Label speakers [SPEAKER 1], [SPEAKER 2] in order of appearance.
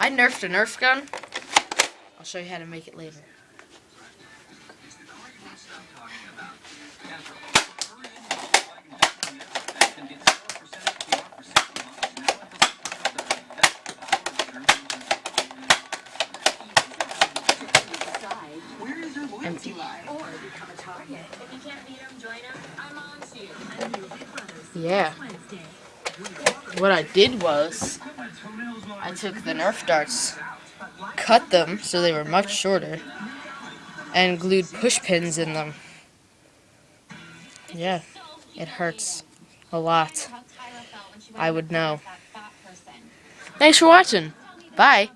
[SPEAKER 1] I nerfed a Nerf gun. I'll show you how to make it later. Empty. Yeah. What I did was, I took the Nerf darts, cut them so they were much shorter, and glued push pins in them. Yeah, it hurts a lot. I would know. Thanks for watching. Bye.